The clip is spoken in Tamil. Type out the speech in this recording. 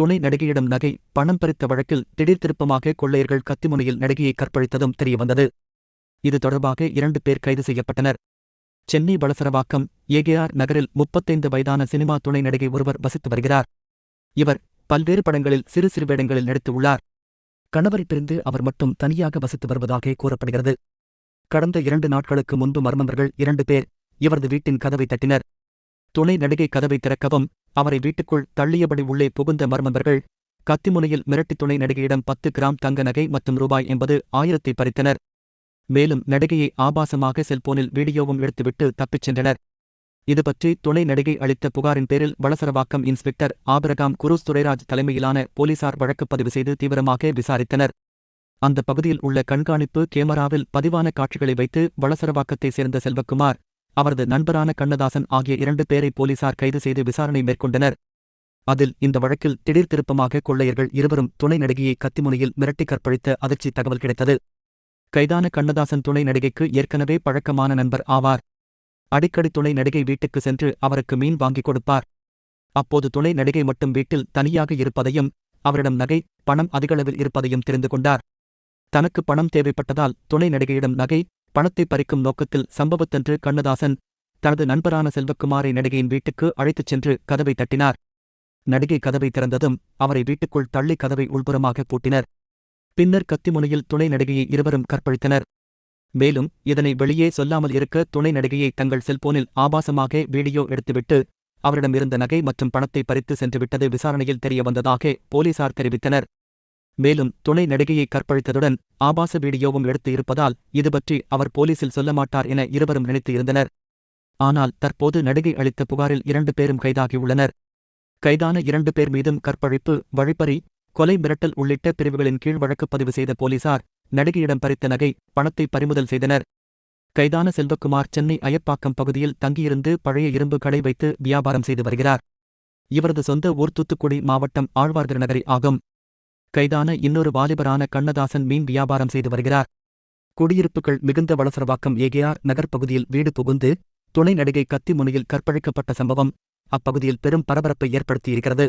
துணை நடிகையிடம் நகை பணம் பறித்த வழக்கில் திடீர் திருப்பமாக கொள்ளையர்கள் கத்திமுனையில் நடிகையை கற்பழித்ததும் தெரியவந்தது. இது தொடர்பாக இரண்டு பேர் கைது செய்யப்பட்டனர். சென்னை வளசரவாக்கம் ஏகேஆர் நகரில் முப்பத்தைந்து வயதான சினிமா துணை நடிகை ஒருவர் வசித்து வருகிறார். இவர் பல்வேறு படங்களில் சிறு சிறு வேடங்களில் நடித்துள்ளார் கணவரை பிரிந்து அவர் மட்டும் தனியாக வசித்து வருவதாக கூறப்படுகிறது. கடந்த இரண்டு நாட்களுக்கு முன்பு மர்மந்தர்கள் இரண்டு பேர் இவரது வீட்டின் கதவை தட்டினர். துணை நடிகை கதவை திறக்கவும் அவரை வீட்டுக்குள் தள்ளியபடி உள்ளே புகுந்த மர்மந்தர்கள் கத்திமுனையில் மிரட்டி துணை நடிகையிடம் பத்து கிராம் தங்க நகை மற்றும் ரூபாய் என்பது ஆயிரத்தை பறித்தனர். மேலும் நடிகையை ஆபாசமாக செல்போனில் வீடியோவும் எடுத்துவிட்டு தப்பிச் சென்றனர். இதுபற்றி துணை நடிகை அளித்த புகாரின் பேரில் வளசரவாக்கம் இன்ஸ்பெக்டர் ஆபிரகாம் குரூஸ் துரைராஜ் தலைமையிலான போலீசார் வழக்குப் பதிவு செய்து தீவிரமாக விசாரித்தனர். அந்த பகுதியில் உள்ள கண்காணிப்பு கேமராவில் பதிவான காட்சிகளை வைத்து வளசரவாக்கத்தைச் சேர்ந்த செல்வக்குமார் அவரது நண்பரான கண்ணதாசன் ஆகிய இரண்டு பேரை போலீசார் கைது செய்து விசாரணை மேற்கொண்டனர். அதில் இந்த வழக்கில் திடீர் திருப்பமாக கொள்ளையர்கள் இருவரும் துணை நடிகையை கத்திமுனையில் மிரட்டி கற்பழித்த அதிர்ச்சி தகவல் கிடைத்தது. கைதான கண்ணதாசன் துணை நடிகைக்கு ஏற்கனவே பழக்கமான நண்பர் ஆவார். அடிக்கடி துணை நடிகை வீட்டுக்கு சென்று அவருக்கு மீன் வாங்கிக் கொடுப்பார். அப்போது துணை நடிகை மட்டும் வீட்டில் தனியாக இருப்பதையும் அவரிடம் நகை பணம் அதிகளவில் இருப்பதையும் தெரிந்து கொண்டார். தனக்கு பணம் தேவைப்பட்டதால் துணை நடிகையிடம் நகை பணத்தை பறிக்கும் நோக்கத்தில் சம்பவத்தன்று கண்ணதாசன் தனது நண்பரான செல்வக்குமாரை நடிகையின் வீட்டுக்கு அழைத்துச் சென்று கதவை தட்டினார். நடிகை கதவை திறந்ததும் அவரை வீட்டுக்குள் தள்ளி கதவை உள்புறமாக பூட்டினர். பின்னர் கத்திமுனையில் துணை நடிகையை இருவரும் கற்பழித்தனர். மேலும் இதனை வெளியே சொல்லாமல் இருக்க துணை நடிகையை தங்கள் செல்போனில் ஆபாசமாக வீடியோ எடுத்துவிட்டு அவரிடமிருந்த நகை மற்றும் பணத்தை பறித்து சென்றுவிட்டது விசாரணையில் தெரியவந்ததாக போலீசார் தெரிவித்தனர். மேலும் துணை நடிகையை கற்பழித்ததுடன் ஆபாச வீடியோவும் எடுத்து இருப்பதால் இதுபற்றி அவர் போலீசில் சொல்ல மாட்டார் என இருவரும் நினைத்து இருந்தனர். ஆனால் தற்போது நடிகை அளித்த புகாரில் இரண்டு பேரும் கைதாகியுள்ளனர். கைதான இரண்டு பேர் மீதும் கற்பழிப்பு வழிப்பறி கொலை மிரட்டல் உள்ளிட்ட பிரிவுகளின் கீழ் வழக்கு பதிவு செய்த போலீசார் நடிகையிடம் பறித்த நகை பணத்தை பறிமுதல் செய்தனர். கைதான செல்வக்குமார் சென்னை அயப்பாக்கம் பகுதியில் தங்கியிருந்து பழைய இரும்பு கடை வைத்து வியாபாரம் செய்து வருகிறார். இவரது சொந்த ஊர் தூத்துக்குடி மாவட்டம் ஆழ்வார்திருநகரி ஆகும். கைதான இன்னொரு வாலிபரான கண்ணதாசன் மீன் வியாபாரம் செய்து வருகிறார். குடியிருப்புகள் மிகுந்த வளசரவாக்கம் ஏகேஆர் நகர் பகுதியில் வீடு புகுந்து துணை நடிகை கத்தி முனையில் கற்பழிக்கப்பட்ட சம்பவம் அப்பகுதியில் பெரும் பரபரப்பை ஏற்படுத்தியிருக்கிறது.